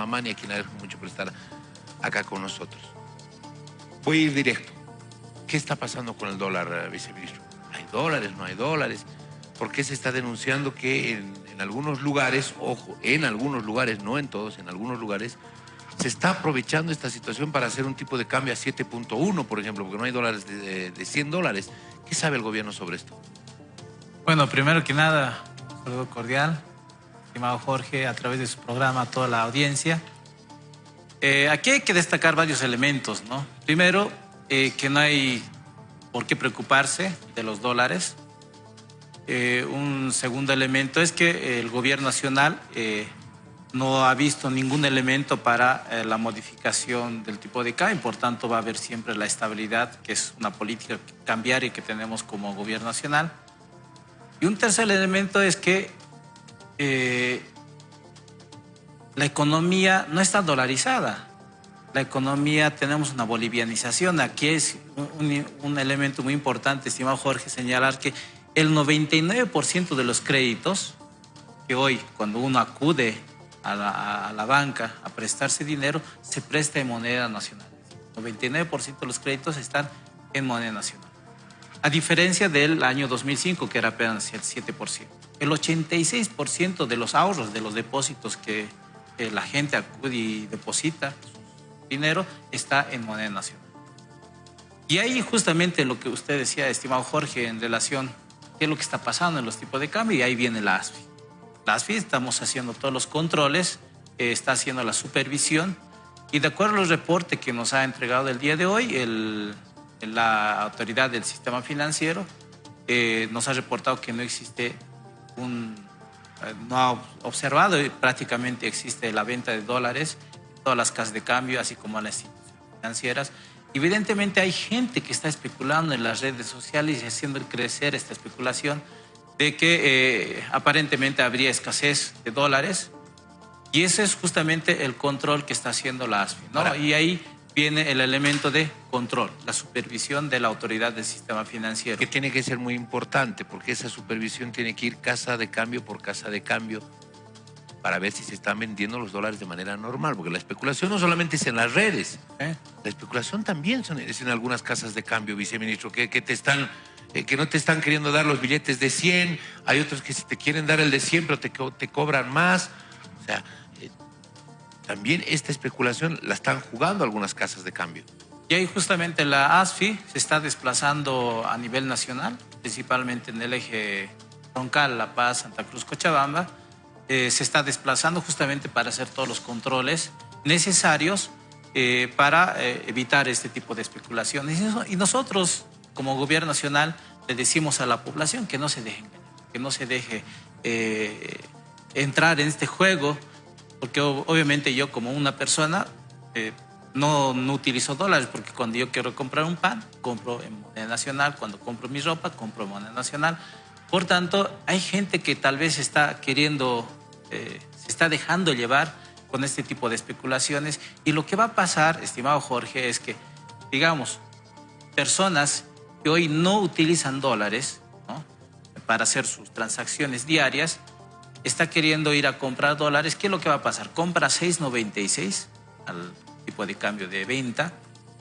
Mamani, a quien agradezco mucho por estar acá con nosotros. Voy a ir directo. ¿Qué está pasando con el dólar, viceministro? ¿Hay dólares? ¿No hay dólares? ¿Por qué se está denunciando que en, algunos lugares, ojo, en algunos lugares, no en todos, en algunos lugares, se está aprovechando esta situación para hacer un tipo de cambio a 7.1, por ejemplo, porque no hay dólares de, de 100 dólares. ¿Qué sabe el gobierno sobre esto? Bueno, primero que nada, un saludo cordial, estimado Jorge, a través de su programa, a toda la audiencia. Eh, aquí hay que destacar varios elementos, ¿no? Primero, eh, que no hay por qué preocuparse de los dólares. Eh, un segundo elemento es que el gobierno nacional no ha visto ningún elemento para la modificación del tipo de cambio, por tanto va a haber siempre la estabilidad, que es una política cambiaria que tenemos como gobierno nacional. Y un tercer elemento es que eh, la economía no está dolarizada. La economía, tenemos una bolivianización. Aquí es un, elemento muy importante, estimado Jorge, señalar que el 99% de los créditos que hoy, cuando uno acude a la, a la, banca a prestarse dinero, se presta en moneda nacional. El 99% de los créditos están en moneda nacional a diferencia del año 2005, que era apenas el 7%. El 86% de los ahorros, de los depósitos que la gente acude y deposita dinero, está en moneda nacional. Y ahí justamente lo que usted decía, estimado Jorge, en relación qué es lo que está pasando en los tipos de cambio, y ahí viene la ASFI. La ASFI estamos haciendo todos los controles, eh, está haciendo la supervisión, y de acuerdo al reporte que nos ha entregado el día de hoy, el la autoridad del sistema financiero eh, nos ha reportado que no existe un, eh, no ha observado prácticamente existe la venta de dólares en todas las casas de cambio, así como en las instituciones financieras. Evidentemente hay gente que está especulando en las redes sociales y haciendo crecer esta especulación de que eh, aparentemente habría escasez de dólares y ese es justamente el control que está haciendo la ASFI. ¿no? y ahí viene el elemento de control, la supervisión de la autoridad del sistema financiero. Que tiene que ser muy importante porque esa supervisión tiene que ir casa de cambio por casa de cambio para ver si se están vendiendo los dólares de manera normal, porque la especulación no solamente es en las redes, ¿Eh? la especulación también es en algunas casas de cambio, viceministro, que, que te están eh, que no te están queriendo dar los billetes de 100, hay otros que si te quieren dar el de 100 pero te, te cobran más, o sea, también esta especulación la están jugando algunas casas de cambio. Y ahí justamente la ASFI se está desplazando a nivel nacional, principalmente en el eje troncal La Paz, Santa Cruz, Cochabamba. Eh, se está desplazando justamente para hacer todos los controles necesarios eh, para eh, evitar este tipo de especulaciones. Y nosotros, como gobierno nacional, le decimos a la población que no se deje que no se deje entrar en este juego porque obviamente yo como una persona eh, no, no utilizo dólares, porque cuando yo quiero comprar un pan, compro en moneda nacional, cuando compro mi ropa, compro en moneda nacional. Por tanto, hay gente que tal vez está queriendo, eh, se está dejando llevar con este tipo de especulaciones y lo que va a pasar, estimado Jorge, es que, digamos, personas que hoy no utilizan dólares para hacer sus transacciones diarias, está queriendo ir a comprar dólares, ¿qué es lo que va a pasar? Compra 6.96 al tipo de cambio de venta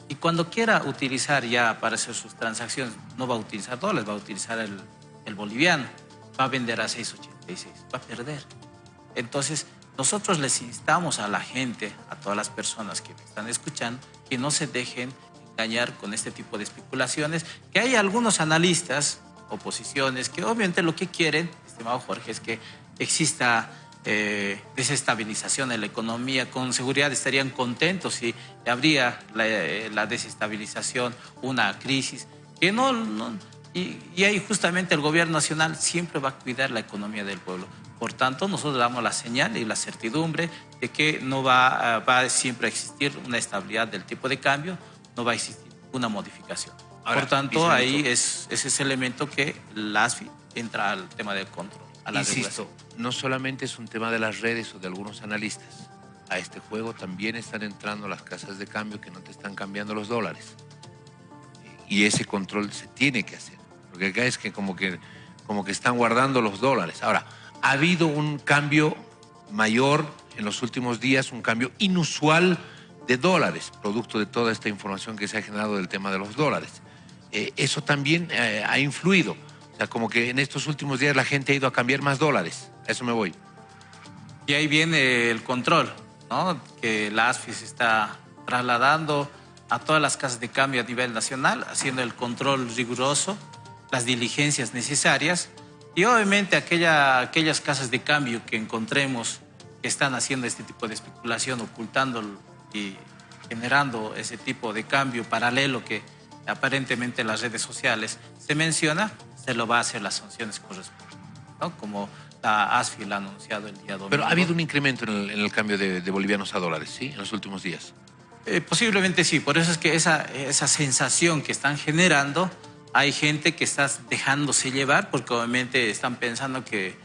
y cuando quiera utilizar ya para hacer sus transacciones, no va a utilizar dólares, va a utilizar el, el boliviano, va a vender a 6.86, va a perder. Entonces, nosotros les instamos a la gente, a todas las personas que me están escuchando, que no se dejen engañar con este tipo de especulaciones, que hay algunos analistas, oposiciones, que obviamente lo que quieren, estimado Jorge, es que exista eh, desestabilización en la economía, con seguridad estarían contentos si habría la, eh, desestabilización, una crisis, que no, y, ahí justamente el gobierno nacional siempre va a cuidar la economía del pueblo. Por tanto, nosotros damos la señal y la certidumbre de que no va, va siempre a existir una estabilidad del tipo de cambio, no va a existir una modificación. Por tanto, ahí es, es ese elemento que la ASFI entra al tema del control. Insisto, no solamente es un tema de las redes o de algunos analistas. A este juego también están entrando las casas de cambio que no te están cambiando los dólares. Y ese control se tiene que hacer. Porque acá es que como que, como que están guardando los dólares. Ahora, ha habido un cambio mayor en los últimos días un cambio inusual de dólares, producto de toda esta información que se ha generado del tema de los dólares. Eh, eso también eh, ha influido. O sea, como que en estos últimos días la gente ha ido a cambiar más dólares. A eso me voy. Y ahí viene el control, ¿no? Que la ASFI se está trasladando a todas las casas de cambio a nivel nacional, haciendo el control riguroso, las diligencias necesarias y obviamente aquella, aquellas casas de cambio que encontremos que están haciendo este tipo de especulación, ocultando y generando ese tipo de cambio paralelo que aparentemente en las redes sociales se menciona, se lo va a hacer las sanciones correspondientes, ¿no? como la ASFI lo ha anunciado el día domingo. Pero ha habido un incremento en el, cambio de, bolivianos a dólares, ¿sí? En los últimos días. Eh, posiblemente sí, por eso es que esa, esa sensación que están generando, hay gente que está dejándose llevar porque obviamente están pensando que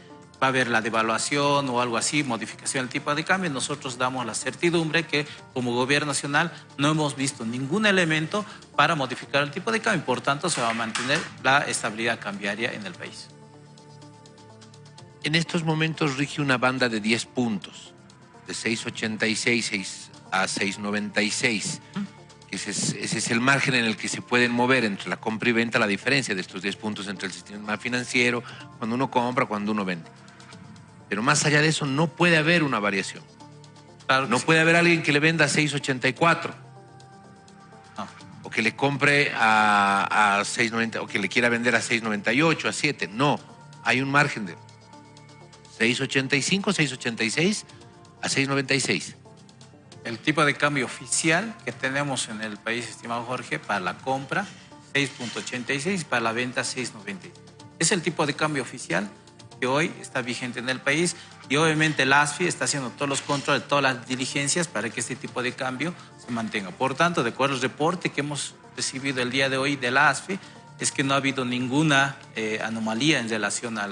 va a haber la devaluación o algo así, modificación del tipo de cambio. Nosotros damos la certidumbre que como gobierno nacional no hemos visto ningún elemento para modificar el tipo de cambio. Por tanto, se va a mantener la estabilidad cambiaria en el país. En estos momentos rige una banda de 10 puntos, de 6,86 a 6,96. Ese es, ese es, el margen en el que se pueden mover entre la compra y venta, la diferencia de estos 10 puntos entre el sistema financiero, cuando uno compra, cuando uno vende. Pero más allá de eso, no puede haber una variación. no puede haber alguien que le venda a 6.84. O que le compre a, a 6.90, o que le quiera vender a 6.98, a 7. No, hay un margen de 6.85, 6.86 a 6.96. El tipo de cambio oficial que tenemos en el país, estimado Jorge, para la compra 6.86 y para la venta 6.90. Es el tipo de cambio oficial que hoy está vigente en el país y obviamente el ASFI está haciendo todos los controles, todas las diligencias para que este tipo de cambio se mantenga. Por tanto, de acuerdo al reporte que hemos recibido el día de hoy del ASFI, es que no ha habido ninguna eh, anomalía en relación a,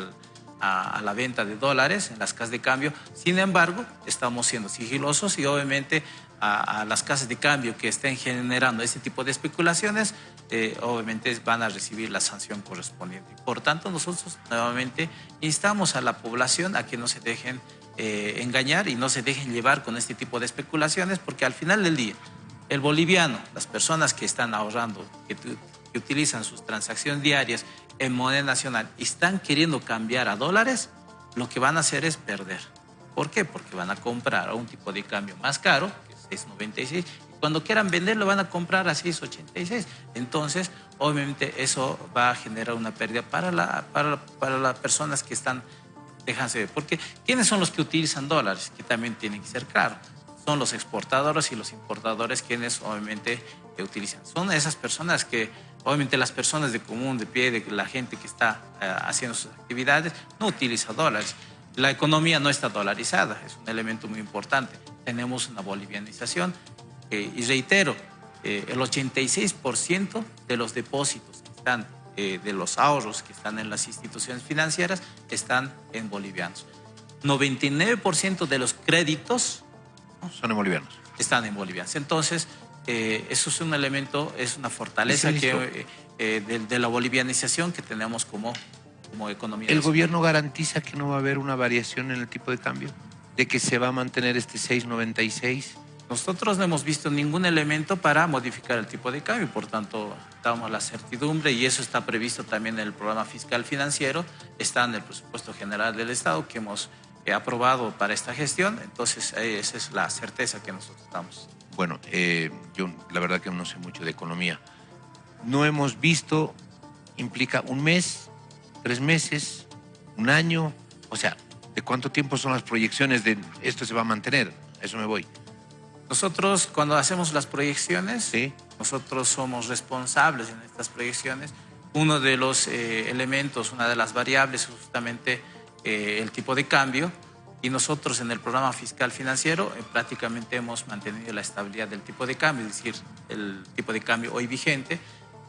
la venta de dólares en las casas de cambio. Sin embargo, estamos siendo sigilosos y obviamente a, las casas de cambio que estén generando este tipo de especulaciones, eh, obviamente van a recibir la sanción correspondiente. Por tanto, nosotros nuevamente instamos a la población a que no se dejen eh, engañar y no se dejen llevar con este tipo de especulaciones, porque al final del día, el boliviano, las personas que están ahorrando, que, que utilizan sus transacciones diarias en moneda nacional y están queriendo cambiar a dólares, lo que van a hacer es perder. ¿Por qué? Porque van a comprar a un tipo de cambio más caro, 6.96 y cuando quieran venderlo van a comprar a 6.86. Entonces, obviamente eso va a generar una pérdida para, la, para, para las personas que están dejándose ver. Porque ¿quiénes son los que utilizan dólares? Que también tienen que ser claro. Son los exportadores y los importadores quienes obviamente utilizan. Son esas personas que, obviamente las personas de común, de pie, de la gente que está eh, haciendo sus actividades, no utiliza dólares. La economía no está dolarizada, es un elemento muy importante tenemos una bolivianización. Eh, y reitero, eh, el 86% de los depósitos que están, eh, de los ahorros que están en las instituciones financieras, están en bolivianos. 99% de los créditos son en bolivianos. Están en bolivianos. Entonces, eso es un elemento, es una fortaleza que, de, la bolivianización que tenemos como, como economía. ¿El gobierno garantiza que no va a haber una variación en el tipo de cambio? de que se va a mantener este 696? Nosotros no hemos visto ningún elemento para modificar el tipo de cambio, por tanto, damos la certidumbre y eso está previsto también en el programa fiscal financiero, está en el presupuesto general del Estado que hemos eh, aprobado para esta gestión, entonces eh, esa es la certeza que nosotros damos. Bueno, eh, yo la verdad que no sé mucho de economía. No hemos visto, implica un mes, tres meses, un año, o sea, ¿De cuánto tiempo son las proyecciones de esto se va a mantener? eso me voy. Nosotros cuando hacemos las proyecciones, nosotros somos responsables en estas proyecciones. Uno de los eh, elementos, una de las variables es justamente eh, el tipo de cambio y nosotros en el programa fiscal financiero eh, prácticamente hemos mantenido la estabilidad del tipo de cambio, es decir, el tipo de cambio hoy vigente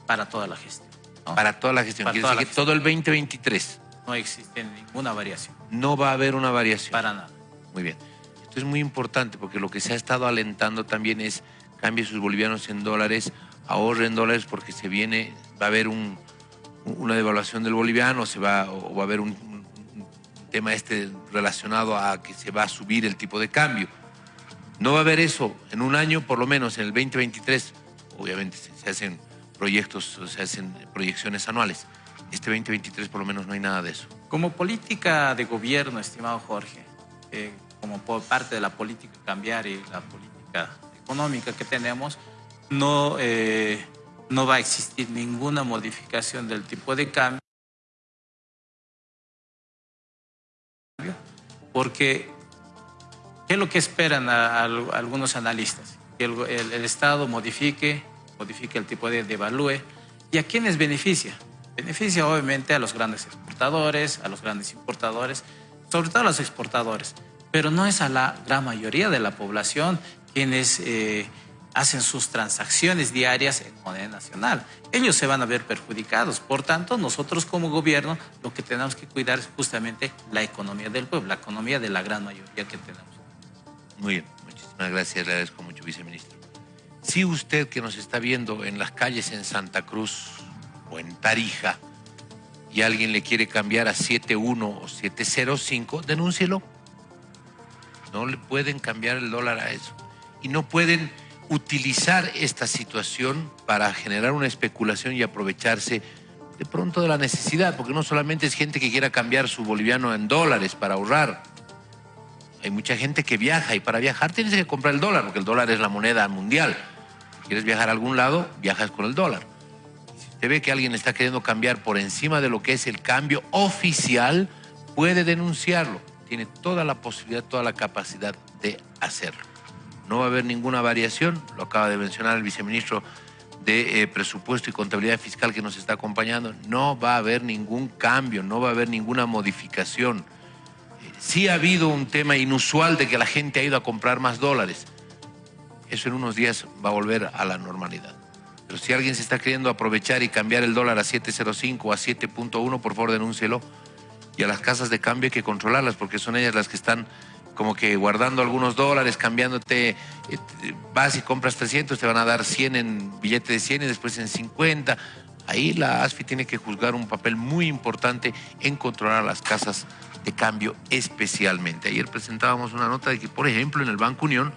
para toda la gestión. Para toda la gestión, para decir que todo el 2023 no existe ninguna variación. No va a haber una variación. Para nada. Muy bien. Es muy importante porque lo que se ha estado alentando también es cambie sus bolivianos en dólares, ahorre en dólares porque se viene, va a haber una devaluación del boliviano, se va, o va a haber un, tema este relacionado a que se va a subir el tipo de cambio. No va a haber eso en un año, por lo menos en el 2023. Obviamente se hacen proyectos, se hacen proyecciones anuales. Este 2023 por lo menos no hay nada de eso. Como política de gobierno, estimado Jorge, eh, como parte de la política cambiar y la política económica que tenemos, no, eh, no va a existir ninguna modificación del tipo de cambio porque ¿qué es lo que esperan algunos analistas? Que el, Estado modifique, modifique el tipo de devalúe. ¿Y a quiénes beneficia? Beneficia obviamente a los grandes exportadores, a los grandes importadores, sobre todo a los exportadores, pero no es a la gran mayoría de la población quienes... Eh, hacen sus transacciones diarias en moneda nacional. Ellos se van a ver perjudicados. Por tanto, nosotros como gobierno lo que tenemos que cuidar es justamente la economía del pueblo, la economía de la gran mayoría que tenemos. Muy bien, muchísimas gracias, le agradezco mucho, viceministro. Si usted que nos está viendo en las calles en Santa Cruz o en Tarija y alguien le quiere cambiar a 71 o 705, denúncielo. No le pueden cambiar el dólar a eso. Y no pueden utilizar esta situación para generar una especulación y aprovecharse de pronto de la necesidad, porque no solamente es gente que quiera cambiar su boliviano en dólares para ahorrar. Hay mucha gente que viaja y para viajar tienes que comprar el dólar, porque el dólar es la moneda mundial. Si quieres viajar a algún lado, viajas con el dólar. Si usted ve que alguien está queriendo cambiar por encima de lo que es el cambio oficial, puede denunciarlo. Tiene toda la posibilidad, toda la capacidad de hacerlo no va a haber ninguna variación, lo acaba de mencionar el viceministro de eh, Presupuesto y Contabilidad Fiscal que nos está acompañando, no va a haber ningún cambio, no va a haber ninguna modificación. Eh, sí ha habido un tema inusual de que la gente ha ido a comprar más dólares. Eso en unos días va a volver a la normalidad. Pero si alguien se está queriendo aprovechar y cambiar el dólar a 7.05 o a 7.1, por favor denúncielo. Y a las casas de cambio hay que controlarlas porque son ellas las que están como que guardando algunos dólares, cambiándote, eh, vas y compras 300, te van a dar 100 en billete de 100 y después en 50. Ahí la ASFI tiene que juzgar un papel muy importante en controlar las casas de cambio especialmente. Ayer presentábamos una nota de que, por ejemplo, en el Banco Unión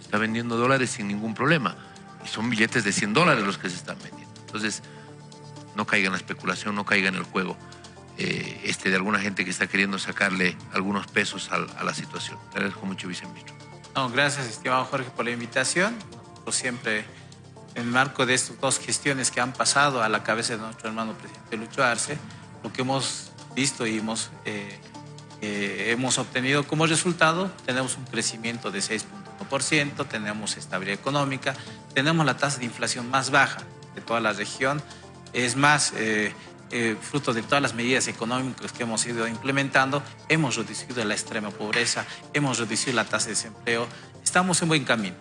está vendiendo dólares sin ningún problema. Y son billetes de 100 dólares los que se están vendiendo. Entonces, no caiga en la especulación, no caiga en el juego. Eh, este, de alguna gente que está queriendo sacarle algunos pesos a, la situación. Le agradezco mucho, viceministro. No, gracias, estimado Jorge, por la invitación. Por siempre, en el marco de estas dos gestiones que han pasado a la cabeza de nuestro hermano presidente Lucho Arce, lo que hemos visto y hemos, eh, eh, hemos obtenido como resultado, tenemos un crecimiento de 6.1%, tenemos estabilidad económica, tenemos la tasa de inflación más baja de toda la región. Es más, eh, fruto de todas las medidas económicas que hemos ido implementando, hemos reducido la extrema pobreza, hemos reducido la tasa de desempleo, estamos en buen camino.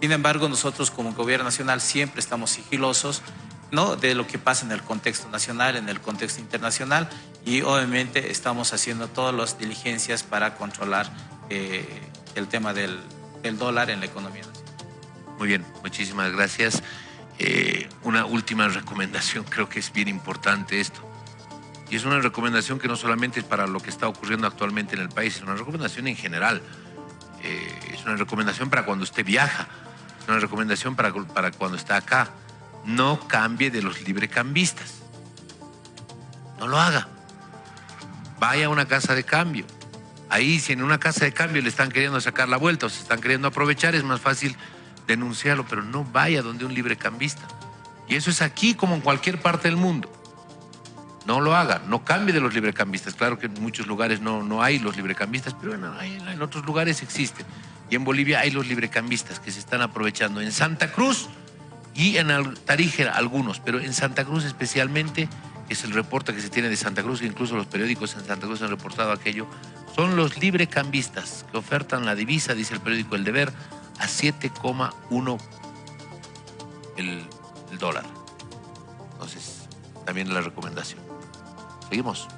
Sin embargo, nosotros como gobierno nacional siempre estamos sigilosos ¿no? de lo que pasa en el contexto nacional, en el contexto internacional y obviamente estamos haciendo todas las diligencias para controlar eh, el tema del, del dólar en la economía nacional. Muy bien, muchísimas gracias. Eh, una última recomendación, creo que es bien importante esto. Y es una recomendación que no solamente es para lo que está ocurriendo actualmente en el país, es una recomendación en general. Eh, es una recomendación para cuando usted viaja, es una recomendación para, para cuando está acá. No cambie de los librecambistas. No lo haga. Vaya a una casa de cambio. Ahí, si en una casa de cambio le están queriendo sacar la vuelta o se están queriendo aprovechar, es más fácil denunciarlo, pero no vaya donde un librecambista. Y eso es aquí como en cualquier parte del mundo. No lo haga, no cambie de los librecambistas. Claro que en muchos lugares no, no hay los librecambistas, pero en, en otros lugares existen. Y en Bolivia hay los librecambistas que se están aprovechando. En Santa Cruz y en Tarija algunos, pero en Santa Cruz especialmente, es el reporte que se tiene de Santa Cruz, incluso los periódicos en Santa Cruz han reportado aquello, son los librecambistas que ofertan la divisa, dice el periódico El Deber, a 7,1 el, el dólar. Entonces, también la recomendación. Seguimos.